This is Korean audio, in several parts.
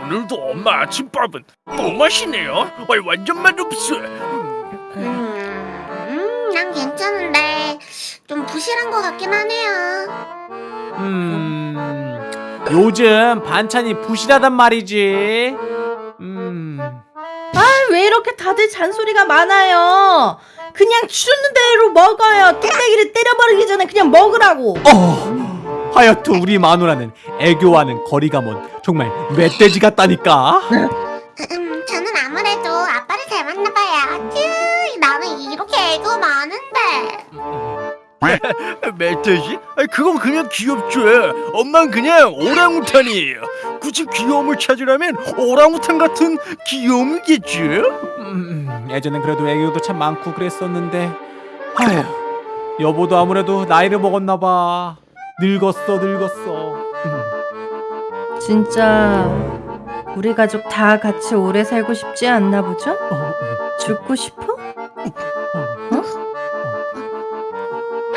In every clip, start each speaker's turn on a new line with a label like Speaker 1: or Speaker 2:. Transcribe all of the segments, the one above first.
Speaker 1: 오늘도 엄마 아침밥은 뭐 맛이네요. 어이, 완전 맛없어.
Speaker 2: 음, 난 괜찮은데 좀 부실한 것 같긴 하네요.
Speaker 3: 음 요즘 반찬이 부실하단 말이지
Speaker 4: 음왜 이렇게 다들 잔소리가 많아요? 그냥 주는 대로 먹어요. 뚝배기를 때려버리기 전에 그냥 먹으라고.
Speaker 3: 어, 하여튼 우리 마누라는 애교와는 거리가 먼 정말 멧돼지 같다니까
Speaker 2: 음, 저는 아무래도 아빠를 잘. 쭈, 나는 이렇게 애교 많은데.
Speaker 1: 멧돼지? 그건 그냥 귀엽죠. 엄마는 그냥 오랑우탄이에요. 굳이 귀여움을 찾으려면 오랑우탄 같은 귀여움이겠죠.
Speaker 3: 음, 예전엔 그래도 애교도 참 많고 그랬었는데 아휴 여보도 아무래도 나이를 먹었나봐 늙었어 늙었어 음,
Speaker 4: 진짜 우리 가족 다 같이 오래 살고 싶지 않나 보죠?
Speaker 3: 어, 음.
Speaker 4: 죽고 싶어?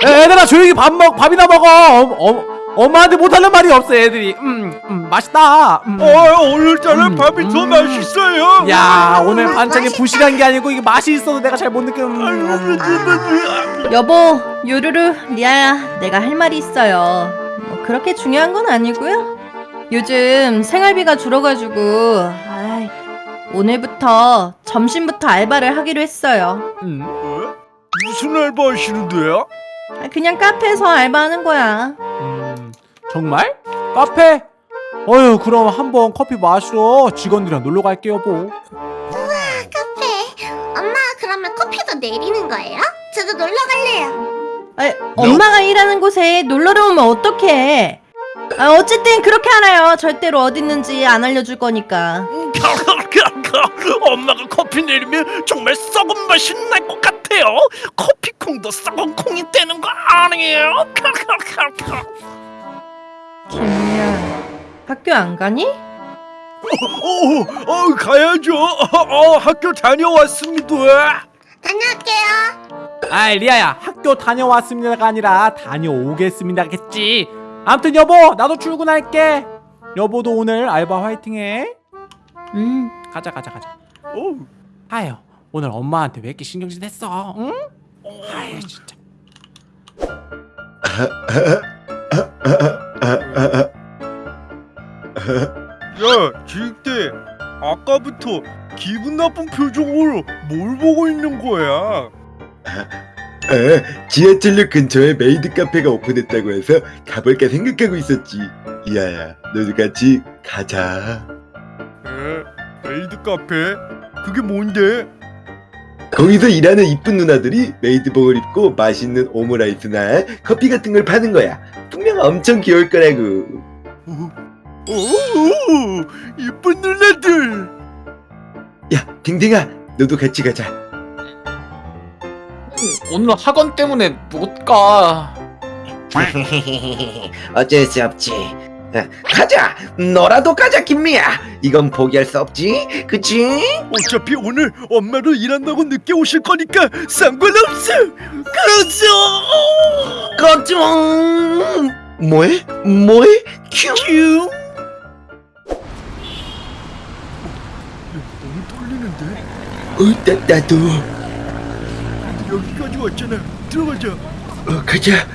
Speaker 3: 애- 애들아 조용히 밥 먹, 밥이나 먹어 어, 어, 엄마한테 못하는 말이 없어 애들이 음, 음 맛있다 음.
Speaker 1: 어, 오늘따라
Speaker 3: 음,
Speaker 1: 밥이 더
Speaker 3: 음.
Speaker 1: 맛있어요.
Speaker 3: 야 오늘 반찬이 부실한 게 아니고 이게 맛이 있어도 내가 잘 못 느껴 음, 음.
Speaker 4: 여보, 요루루, 리아야, 내가 할 말이 있어요. 뭐 그렇게 중요한 건 아니고요. 요즘 생활비가 줄어가지고 아이, 오늘부터 점심부터 알바를 하기로 했어요.
Speaker 3: 음.
Speaker 1: 어? 무슨 알바 하시는데요?
Speaker 4: 아, 그냥 카페에서 알바하는 거야.
Speaker 3: 음, 정말? 카페? 어휴 그럼 한번 커피 마시러 직원들이랑 놀러 갈게요 뭐
Speaker 2: 카페. 엄마, 그러면 커피도 내리는 거예요? 저도 놀러 갈래요.
Speaker 4: 아, 엄마가 일하는 곳에 놀러를 오면 어떡해? 아, 어쨌든 그렇게 알아요. 절대로 어디 있는지 안 알려줄 거니까.
Speaker 1: 엄마가 커피 내리면 정말 썩은 맛이 날 것 같아요. 커피콩도 썩은 콩이 되는 거 아니에요?
Speaker 4: 김미야, 학교 안 가니?
Speaker 1: 어, 어, 가야죠. 어, 어, 학교 다녀왔습니다.
Speaker 2: 다녀올게요.
Speaker 3: 아이 리아야 학교 다녀왔습니다가 아니라 다녀오겠습니다겠지 아무튼 여보 나도 출근할게 여보도 오늘 알바 화이팅해
Speaker 4: 음,
Speaker 3: 가자 가자 가자
Speaker 1: 어,
Speaker 3: 아유 오늘 엄마한테 왜 이렇게 신경질 냈어 응? 아유 진짜
Speaker 1: 야, 늑대. 아까부터 기분 나쁜 표정으로 뭘 보고 있는 거야?
Speaker 5: 아, 지하철역 근처에 메이드 카페가 오픈했다고 해서 가볼까 생각하고 있었지. 리아야, 너도 같이 가자.
Speaker 1: 에? 메이드 카페? 그게 뭔데?
Speaker 5: 거기서 일하는 이쁜 누나들이 메이드복을 입고 맛있는 오므라이스나 커피 같은 걸 파는 거야. 분명 엄청 귀여울 거라고.
Speaker 1: 오, 이쁜 누나들.
Speaker 5: 야, 댕댕아, 너도 같이 가자.
Speaker 6: 오늘 학원 때문에 못 가.
Speaker 5: 어쩔 수 없지. 아, 가자, 너라도 가자, 김미야. 이건 포기할 수 없지, 그치?
Speaker 1: 어차피 오늘 엄마도 일한다고 늦게 오실 거니까 상관없어. 가자.
Speaker 5: 꺼져. 뭐해? 뭐해? 큐.
Speaker 1: 큐.
Speaker 5: 어, 나, 나도.
Speaker 1: 여기까지 왔잖아. 들어가자.
Speaker 5: 어, 가자.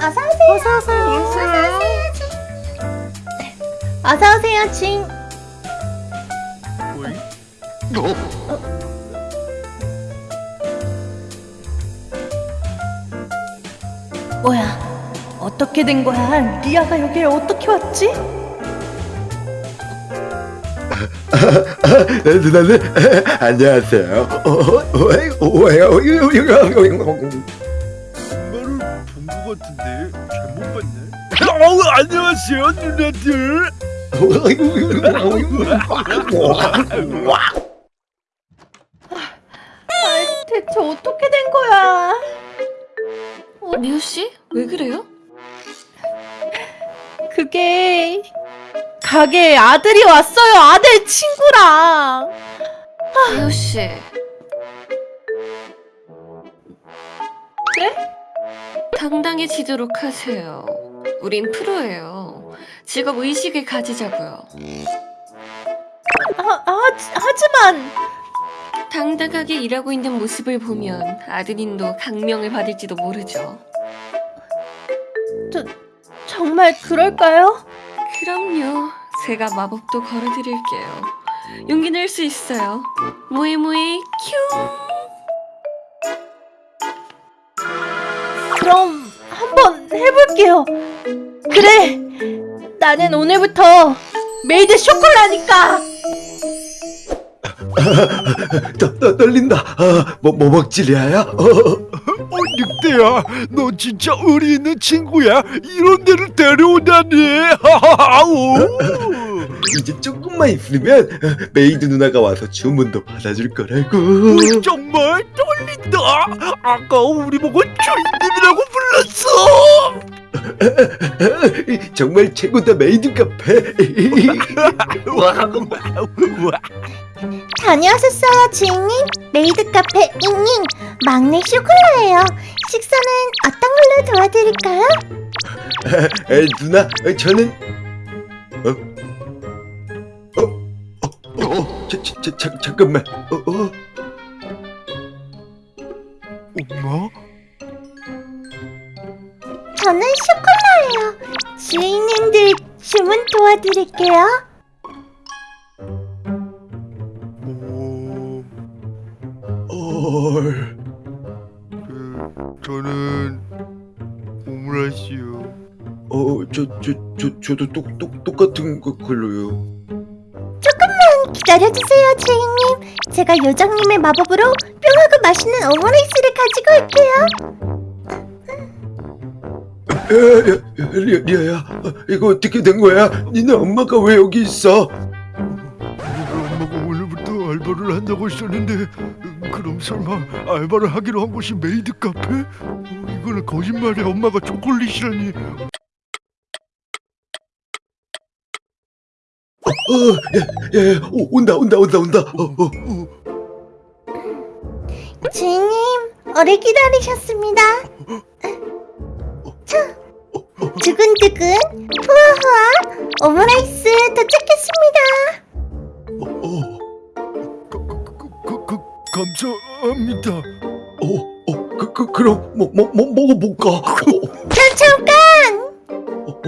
Speaker 2: 어서 오세요.
Speaker 4: 어서 오세요.
Speaker 2: 어서 오세요.
Speaker 4: 어서 오세요, 칭.
Speaker 1: 어이?
Speaker 4: 뭐야? 어떻게 된 거야? 리아가 여기에 어떻게 왔지?
Speaker 5: 누나들 안녕하세요. 어, 어?
Speaker 1: 엄마를 본것 같은데 잘못 봤네. 어우 안녕하세요 누나들.
Speaker 4: 아, 대체 어떻게 된 거야?
Speaker 7: 미우 씨? 왜 그래요?
Speaker 4: 그게 가게에 아들이 왔어요. 아들 친구랑.
Speaker 7: 미우 씨.
Speaker 4: 네?
Speaker 7: 당당해지도록 하세요. 우린 프로예요. 직업 의식을 가지자고요.
Speaker 4: 아, 아, 하지만
Speaker 7: 당당하게 일하고 있는 모습을 보면 아드님도 강명을 받을지도 모르죠.
Speaker 4: 정말 그럴까요?
Speaker 7: 그럼요. 제가 마법도 걸어드릴게요. 용기 낼 수 있어요. 모이모이 큐!
Speaker 4: 그럼 한번 해볼게요. 그래, 나는 오늘부터 메이드 쇼콜라니까.
Speaker 5: 떠, 떠, 떨린다. 아, 뭐, 뭐 먹지, 리아야? 어,
Speaker 1: 어 늑대야 너 진짜 의리 있는 친구야 이런 데를 데려오다니 아우
Speaker 5: 이제 조금만 있으면 어, 메이드 누나가 와서 주문도 받아줄 거라고.
Speaker 1: 어, 정말 떨린다 아까 우리 보고 주인님이라고 불렀어
Speaker 5: 정말 최고다 메이드 카페.
Speaker 1: 와, 와.
Speaker 2: 다녀오셨어요, 주인님? 메이드 카페 잉잉 막내 쇼콜라예요. 식사는 어떤 걸로 도와드릴까요?
Speaker 5: 에, 누나, 어, 저는 어, 어, 어, 어, 어, 자, 자, 자, 자, 잠깐만. 어, 어,
Speaker 1: 엄마?
Speaker 5: 헐.
Speaker 1: 그, 저는 오므라이스요
Speaker 5: 어, 저, 저, 저, 저도 똑, 똑, 똑같은 거 걸로요.
Speaker 2: 기다려주세요, 주인님. 제가 요정님의 마법으로 뿅하고 맛있는 오므라이스를 가지고 올게요.
Speaker 5: 에, 야, 야, 리아, 리아야, 어, 이거 어떻게 된 거야? 니네 엄마가 왜 여기 있어?
Speaker 1: 알바를 한다고 했었는데 음, 그럼 설마 알바를 하기로 한 곳이 메이드 카페? 어, 이거는 거짓말이야 엄마가 초콜릿이라니
Speaker 5: 어, 야, 야, 야, 오, 온다, 온다, 온다, 온다. 어, 어.
Speaker 2: 주인님, 오래 기다리셨습니다. 자, 두근두근, 후아후아, 오므라이스 도착했습니다.
Speaker 5: 어, 어,
Speaker 1: 감사합니다
Speaker 5: 어, 어, 그, 그, 그럼, 뭐, 뭐, 뭐, 먹어볼까? 어! 어,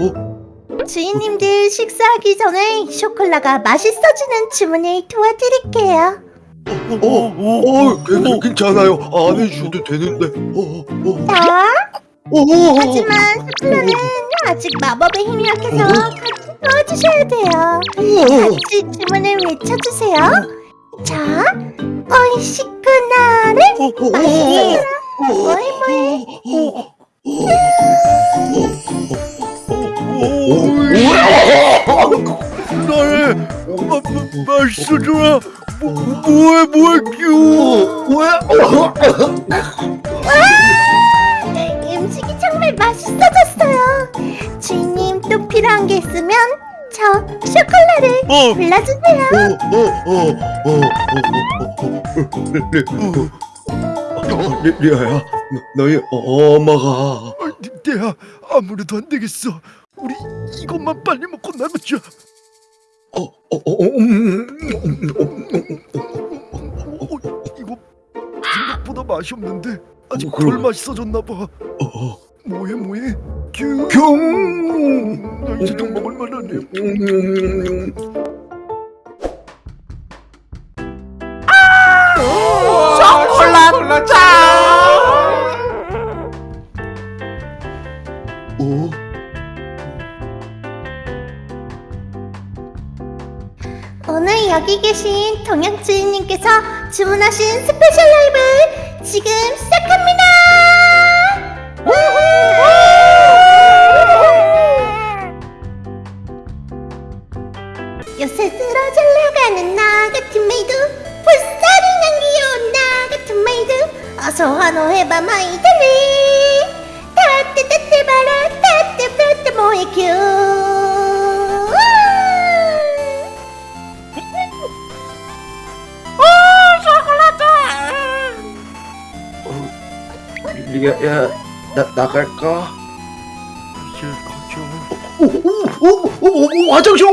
Speaker 5: 어,
Speaker 2: 주인님들 식사하기 전에 쇼콜라가 맛있어지는 주문을 도와드릴게요.
Speaker 5: 어, 어, 괜- 괜찮아요. 안 해주셔도 되는데. 어, 어,
Speaker 2: 자,
Speaker 5: 어, 어,
Speaker 2: 하지만 쇼콜라는 아직 마법의 힘이 약해서 같이 도와주셔야 돼요.
Speaker 5: 어,
Speaker 2: 같이 주문을 외쳐주세요. 자,
Speaker 5: 어, 어,
Speaker 2: 맛있게
Speaker 5: 어, 어,
Speaker 2: 뭐해 뭐해
Speaker 5: 어,
Speaker 1: 뭐, 뭐해 뭐해 귀여워
Speaker 2: 음식이 정말 맛있어졌어요. 주인님 또 필요한 게 있으면 저 쇼콜라를
Speaker 1: 어,
Speaker 2: 불러주세요.
Speaker 5: 리, 리아야, 너, 너희 엄마가
Speaker 1: 어, 늑대야 아무래도 안 되겠어 우리 이것만 빨리 먹고
Speaker 5: 어, 어, 어, 음, 음, 음,
Speaker 1: 어, 이거 생각보다 맛이 없는데 아직
Speaker 5: 어.
Speaker 1: 덜 맛있어졌나 봐
Speaker 5: 어, 어,
Speaker 1: 뭐해 뭐해? 규
Speaker 5: 경,
Speaker 1: 나 이제 좀 먹을 만하네
Speaker 5: 음,
Speaker 3: 초콜릿 짱!
Speaker 5: 어,
Speaker 2: 오늘 여기 계신 동양 주인님께서 주문하신 스페셜 라이브 지금 시작합니다. 환호해봐 마이들리 따뜻따뜻 봐라 따뜻따뜻 뭐해 큐
Speaker 5: 리아야 나 나갈까?
Speaker 1: 이제 가자.
Speaker 5: 오 오 오오 화장실 오!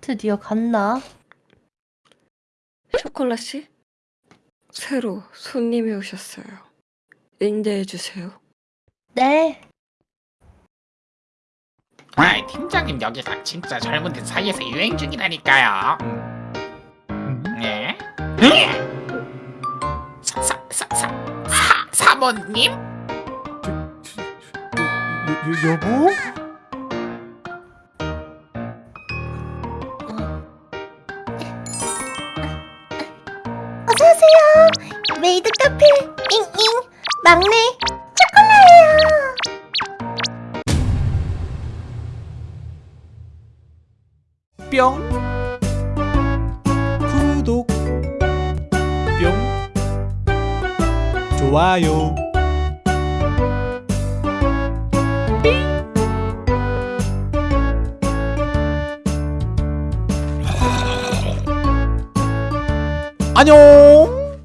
Speaker 4: 드디어 갔나?
Speaker 7: 초콜릿 씨? 새로 손님이 오셨어요. 인대해 주세요.
Speaker 4: 네.
Speaker 8: 아이 팀장님 여기가 진짜 젊은들 사이에서 유행 중이라니까요. 네? 사 사 사 사 사 사모님?
Speaker 3: 여, 여, 여보?
Speaker 2: 카페 잉잉 막내 초콜라예요.
Speaker 3: 뿅. 구독. 뿅. 좋아요. 안녕